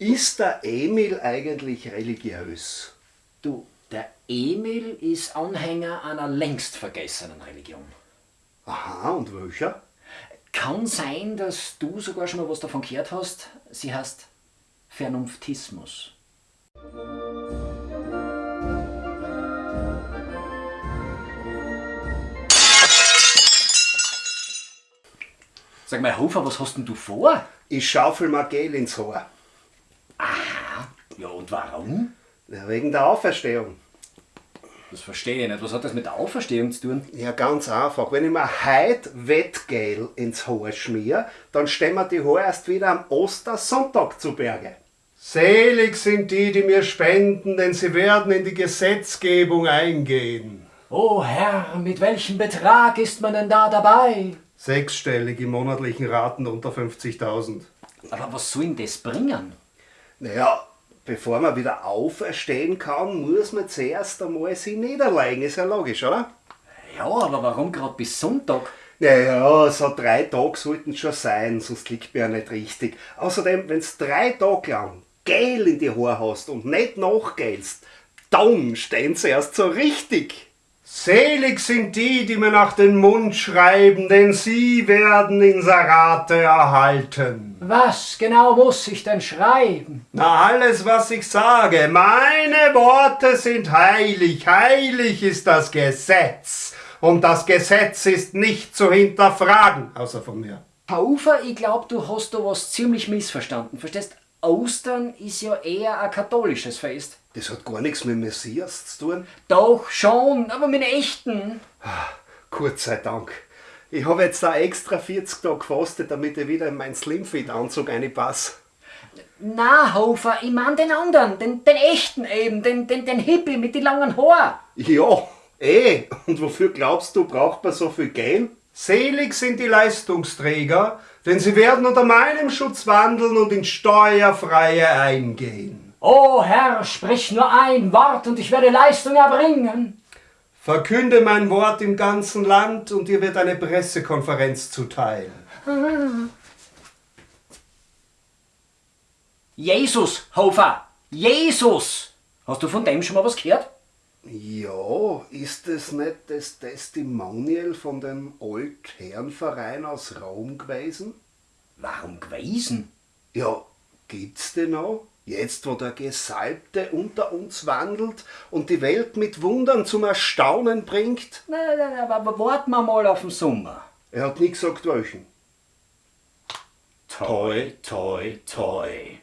Ist der Emil eigentlich religiös? Du, der Emil ist Anhänger einer längst vergessenen Religion. Aha, und welcher? Kann sein, dass du sogar schon mal was davon gehört hast. Sie heißt Vernunftismus. Sag mal, Hofer, was hast denn du vor? Ich schaufel mir Gel ins Haar. Ja, und warum? Ja, wegen der Auferstehung. Das verstehe ich nicht. Was hat das mit der Auferstehung zu tun? Ja, ganz einfach. Wenn ich mir heute Wettgel ins Haar schmier, dann stehen wir die Haare erst wieder am Ostersonntag zu Berge. Selig sind die, die mir spenden, denn sie werden in die Gesetzgebung eingehen. Oh Herr, mit welchem Betrag ist man denn da dabei? Sechsstellig im monatlichen Raten unter 50.000. Aber was soll denn das bringen? Naja, bevor man wieder auferstehen kann, muss man zuerst einmal sich niederlegen. Ist ja logisch, oder? Ja, aber warum gerade bis Sonntag? Naja, so drei Tage sollten es schon sein, sonst liegt mir ja nicht richtig. Außerdem, wenn du drei Tage lang Gel in die Haare hast und nicht nachgelst, dann stehen sie erst so richtig. Selig sind die, die mir nach den Mund schreiben, denn sie werden Inserate erhalten. Was genau muss ich denn schreiben? Na, alles, was ich sage, meine Worte sind heilig, heilig ist das Gesetz. Und das Gesetz ist nicht zu hinterfragen, außer von mir. Hofer, ich glaube, du hast da was ziemlich missverstanden. Verstehst? Ostern ist ja eher ein katholisches Fest. Das hat gar nichts mit Messias zu tun. Doch schon, aber mit echten. Gott sei Dank. Ich habe jetzt da extra 40 Tage gefastet, damit ich wieder in meinen Slimfit-Anzug reinpasse. Na, Hofer, ich mein den anderen, den, den echten eben, den, den, den Hippie mit den langen Haaren. Ja, eh. Und wofür glaubst du, braucht man so viel Geld? Selig sind die Leistungsträger, denn sie werden unter meinem Schutz wandeln und in steuerfreie eingehen. O Herr, sprich nur ein Wort und ich werde Leistung erbringen. Verkünde mein Wort im ganzen Land und dir wird eine Pressekonferenz zuteil. Jesus, Hofer, Jesus! Hast du von dem schon mal was gehört? Ja, ist es nicht das Testimonial von dem Altherrenverein aus Rom gewesen? Warum gewesen? Ja, gibt's den noch? Jetzt, wo der Gesalbte unter uns wandelt und die Welt mit Wundern zum Erstaunen bringt? Nein, nein, nein, aber warten wir mal auf den Sommer. Er hat nie gesagt welchen. Toi, toi, toi.